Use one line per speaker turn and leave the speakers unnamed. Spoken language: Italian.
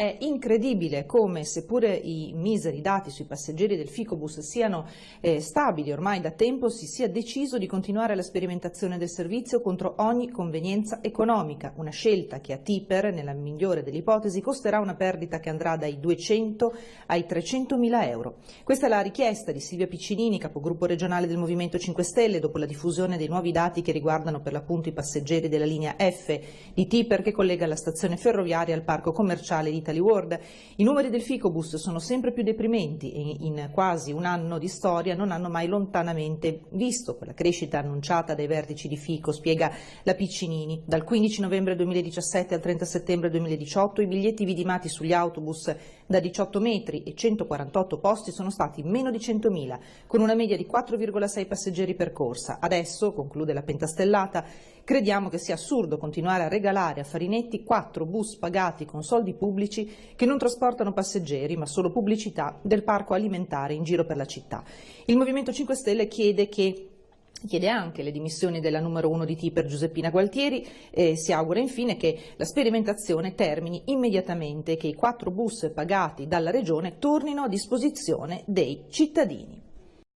È incredibile come, seppure i miseri dati sui passeggeri del Ficobus siano eh, stabili ormai da tempo, si sia deciso di continuare la sperimentazione del servizio contro ogni convenienza economica, una scelta che a Tiper, nella migliore delle ipotesi, costerà una perdita che andrà dai 200 ai 300 mila euro. Questa è la richiesta di Silvia Piccinini, capogruppo regionale del Movimento 5 Stelle, dopo la diffusione dei nuovi dati che riguardano per l'appunto i passeggeri della linea F di Tiper che collega la stazione ferroviaria al parco commerciale di Italy World. I numeri del Ficobus sono sempre più deprimenti e in quasi un anno di storia non hanno mai lontanamente visto quella crescita annunciata dai vertici di Fico, spiega la Piccinini. Dal 15 novembre 2017 al 30 settembre 2018 i biglietti vidimati sugli autobus da 18 metri e 148 posti sono stati meno di 100.000, con una media di 4,6 passeggeri per corsa. Adesso, conclude la pentastellata, crediamo che sia assurdo continuare a regalare a Farinetti quattro bus pagati con soldi pubblici che non trasportano passeggeri ma solo pubblicità del parco alimentare in giro per la città. Il Movimento 5 Stelle chiede che Chiede anche le dimissioni della numero uno di Tiper Giuseppina Gualtieri e si augura infine che la sperimentazione termini immediatamente e che i quattro bus pagati dalla Regione tornino a disposizione dei cittadini.